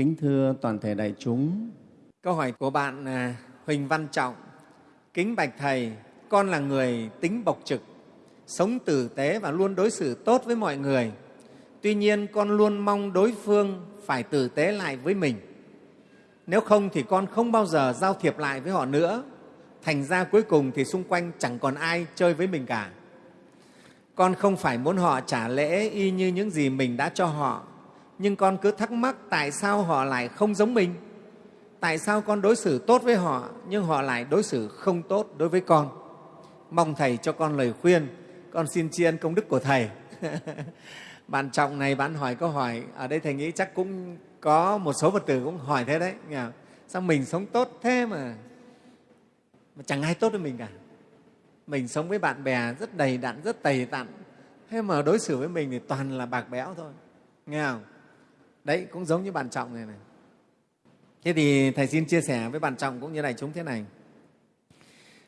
Kính thưa toàn thể đại chúng, Câu hỏi của bạn à, Huỳnh Văn Trọng. Kính bạch Thầy, con là người tính bộc trực, sống tử tế và luôn đối xử tốt với mọi người. Tuy nhiên, con luôn mong đối phương phải tử tế lại với mình. Nếu không thì con không bao giờ giao thiệp lại với họ nữa. Thành ra cuối cùng thì xung quanh chẳng còn ai chơi với mình cả. Con không phải muốn họ trả lễ y như những gì mình đã cho họ, nhưng con cứ thắc mắc tại sao họ lại không giống mình? Tại sao con đối xử tốt với họ nhưng họ lại đối xử không tốt đối với con? Mong thầy cho con lời khuyên. Con xin tri ân công đức của thầy. Bạn trọng này bạn hỏi câu hỏi ở đây thầy nghĩ chắc cũng có một số phật tử cũng hỏi thế đấy. Nghe sao mình sống tốt thế mà, mà chẳng ai tốt với mình cả? Mình sống với bạn bè rất đầy đặn rất tầy tặn. Thế mà đối xử với mình thì toàn là bạc béo thôi. Nghe không? Đấy cũng giống như bạn trọng này này. Thế thì thầy xin chia sẻ với bạn trọng cũng như đại chúng thế này.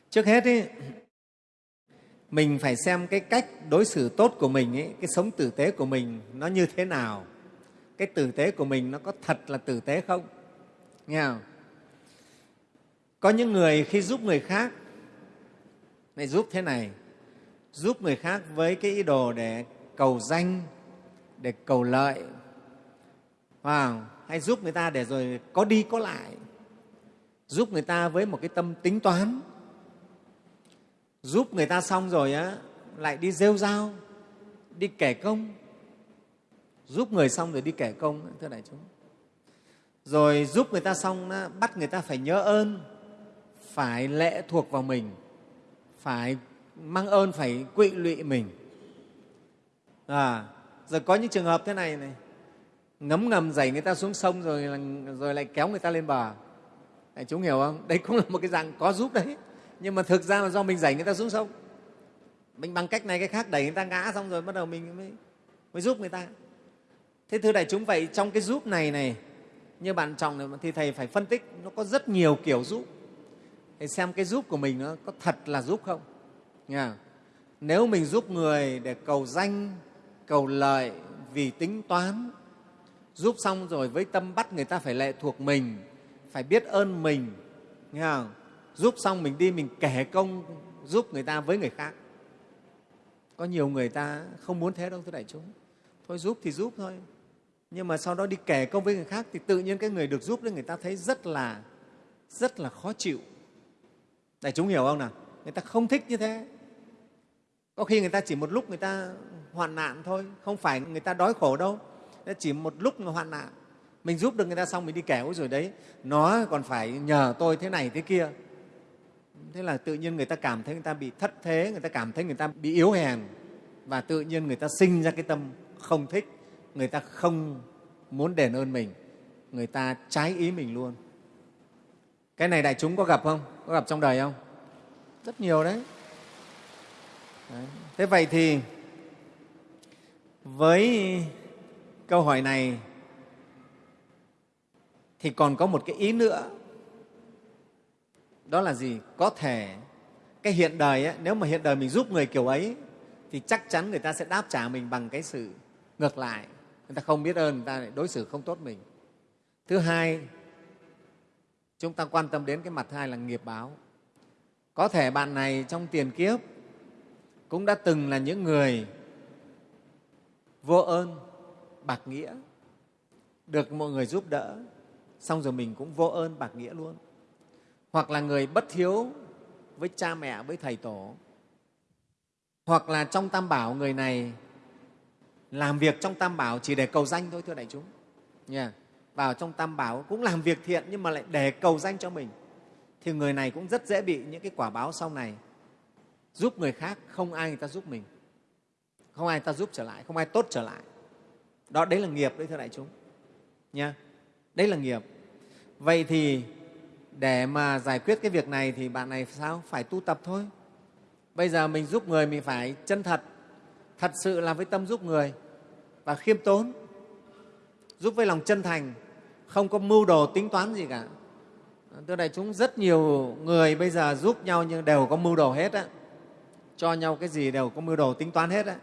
Trước hết ý, mình phải xem cái cách đối xử tốt của mình ấy, cái sống tử tế của mình nó như thế nào. Cái tử tế của mình nó có thật là tử tế không? Nghe không? Có những người khi giúp người khác này giúp thế này giúp người khác với cái ý đồ để cầu danh để cầu lợi à, hay giúp người ta để rồi có đi có lại. Giúp người ta với một cái tâm tính toán. Giúp người ta xong rồi á lại đi rêu rao đi kể công. Giúp người xong rồi đi kể công thưa đại chúng. Rồi giúp người ta xong á, bắt người ta phải nhớ ơn phải lệ thuộc vào mình phải mang ơn phải quỵ lụy mình. À, rồi có những trường hợp thế này này ngấm ngầm dày người ta xuống sông rồi, rồi lại kéo người ta lên bờ Đại chúng hiểu không? Đấy cũng là một cái dạng có giúp đấy. Nhưng mà thực ra là do mình dày người ta xuống sông. Mình bằng cách này cái khác đẩy người ta ngã xong rồi bắt đầu mình mới, mới giúp người ta. Thế thưa đại chúng vậy trong cái giúp này này như bạn trọng này thì thầy phải phân tích nó có rất nhiều kiểu giúp. Thầy xem cái giúp của mình nó có thật là giúp không. Nha. Nếu mình giúp người để cầu danh, cầu lợi vì tính toán giúp xong rồi với tâm bắt người ta phải lệ thuộc mình, phải biết ơn mình, nghe không? giúp xong mình đi, mình kể công giúp người ta với người khác. Có nhiều người ta không muốn thế đâu thưa đại chúng. Thôi giúp thì giúp thôi. Nhưng mà sau đó đi kể công với người khác thì tự nhiên cái người được giúp đấy người ta thấy rất là rất là khó chịu. Đại chúng hiểu không nào? Người ta không thích như thế. Có khi người ta chỉ một lúc người ta hoạn nạn thôi, không phải người ta đói khổ đâu chỉ một lúc mà hoạn nạn. Mình giúp được người ta xong mình đi kẻo rồi đấy. Nó còn phải nhờ tôi thế này thế kia. Thế là tự nhiên người ta cảm thấy người ta bị thất thế người ta cảm thấy người ta bị yếu hèn. Và tự nhiên người ta sinh ra cái tâm không thích. Người ta không muốn đền ơn mình. Người ta trái ý mình luôn. Cái này đại chúng có gặp không? Có gặp trong đời không? Rất nhiều đấy, đấy. thế vậy thì với câu hỏi này thì còn có một cái ý nữa. Đó là gì? Có thể cái hiện đời ấy, nếu mà hiện đời mình giúp người kiểu ấy thì chắc chắn người ta sẽ đáp trả mình bằng cái sự ngược lại. Người ta không biết ơn người ta lại đối xử không tốt mình. Thứ hai chúng ta quan tâm đến cái mặt hai là nghiệp báo. Có thể bạn này trong tiền kiếp cũng đã từng là những người vô ơn bạc nghĩa. Được mọi người giúp đỡ, xong rồi mình cũng vô ơn bạc nghĩa luôn. Hoặc là người bất hiếu với cha mẹ, với thầy tổ. Hoặc là trong tam bảo, người này làm việc trong tam bảo chỉ để cầu danh thôi, thưa đại chúng. Yeah. vào trong tam bảo cũng làm việc thiện nhưng mà lại để cầu danh cho mình. Thì người này cũng rất dễ bị những cái quả báo sau này. Giúp người khác, không ai người ta giúp mình. Không ai người ta giúp trở lại, không ai tốt trở lại đó, đấy là nghiệp đấy, thưa đại chúng. Nha. Đấy là nghiệp. Vậy thì để mà giải quyết cái việc này thì bạn này sao? Phải tu tập thôi. Bây giờ mình giúp người, mình phải chân thật. Thật sự là với tâm giúp người và khiêm tốn. Giúp với lòng chân thành. Không có mưu đồ tính toán gì cả. Thưa đại chúng, rất nhiều người bây giờ giúp nhau nhưng đều có mưu đồ hết á. Cho nhau cái gì đều có mưu đồ tính toán hết á.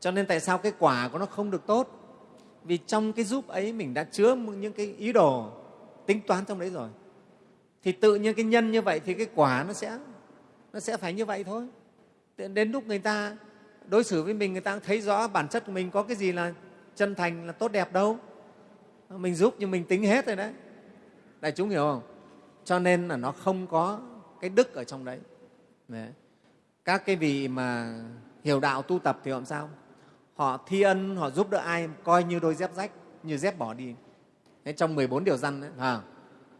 Cho nên tại sao cái quả của nó không được tốt? Vì trong cái giúp ấy mình đã chứa những cái ý đồ tính toán trong đấy rồi. Thì tự nhiên cái nhân như vậy thì cái quả nó sẽ nó sẽ phải như vậy thôi. Đến lúc người ta đối xử với mình người ta thấy rõ bản chất của mình có cái gì là chân thành là tốt đẹp đâu. Mình giúp nhưng mình tính hết rồi đấy. Đại chúng hiểu không? Cho nên là nó không có cái đức ở trong đấy, đấy. các cái vị mà hiểu đạo tu tập thì làm sao? Họ thi ân họ giúp đỡ ai coi như đôi dép rách như dép bỏ đi. Thế trong 14 điều răn ấy, à,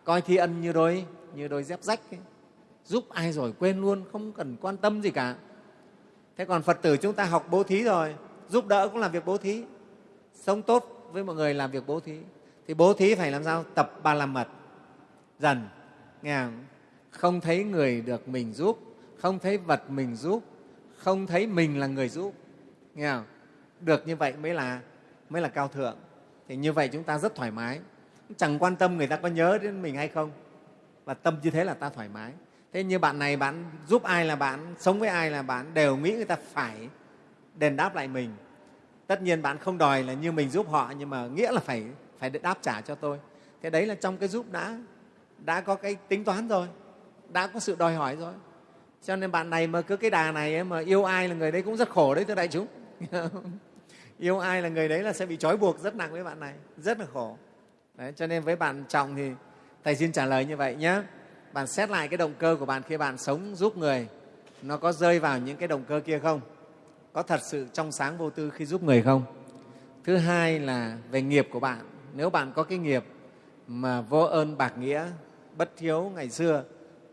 coi thi ân như đôi như đôi dép rách ấy. giúp ai rồi quên luôn không cần quan tâm gì cả. Thế còn phật tử chúng ta học bố thí rồi giúp đỡ cũng làm việc bố thí. Sống tốt với mọi người làm việc bố thí. Thì bố thí phải làm sao? Tập ba la mật. Dần nghe không? không thấy người được mình giúp không thấy vật mình giúp không thấy mình là người giúp. Nghe không? Được như vậy mới là mới là cao thượng. Thì như vậy chúng ta rất thoải mái. Chẳng quan tâm người ta có nhớ đến mình hay không. Và tâm như thế là ta thoải mái. Thế như bạn này bạn giúp ai là bạn sống với ai là bạn đều nghĩ người ta phải đền đáp lại mình. Tất nhiên bạn không đòi là như mình giúp họ nhưng mà nghĩa là phải phải đáp trả cho tôi. Thế đấy là trong cái giúp đã đã có cái tính toán rồi đã có sự đòi hỏi rồi. Cho nên bạn này mà cứ cái đà này ấy, mà yêu ai là người đấy cũng rất khổ đấy thưa đại chúng. yêu ai là người đấy là sẽ bị trói buộc rất nặng với bạn này rất là khổ. Đấy, cho nên với bạn trọng thì thầy xin trả lời như vậy nhé bạn xét lại cái động cơ của bạn khi bạn sống giúp người nó có rơi vào những cái động cơ kia không? Có thật sự trong sáng vô tư khi giúp người không? Thứ hai là về nghiệp của bạn. Nếu bạn có cái nghiệp mà vô ơn bạc nghĩa bất thiếu ngày xưa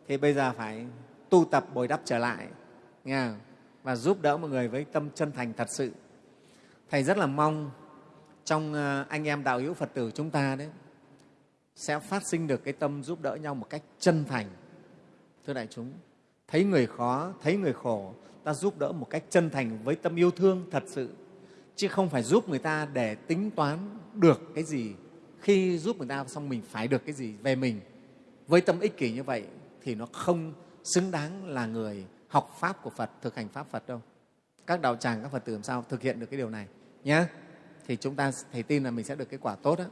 thì bây giờ phải tu tập bồi đắp trở lại nghe không? và giúp đỡ mọi người với tâm chân thành thật sự thầy rất là mong trong ờ, anh em đạo hữu phật tử chúng ta đấy, sẽ phát sinh được cái tâm giúp đỡ nhau một cách chân thành. Thưa đại chúng, thấy người khó, thấy người khổ, ta giúp đỡ một cách chân thành với tâm yêu thương thật sự, chứ không phải giúp người ta để tính toán được cái gì. Khi giúp người ta xong mình phải được cái gì về mình. Với tâm ích kỷ như vậy thì nó không xứng đáng là người học pháp của phật, thực hành pháp phật đâu. Các đạo tràng, các phật tử làm sao thực hiện được cái điều này? Nhé thì chúng ta thầy tin là mình sẽ được cái quả tốt đó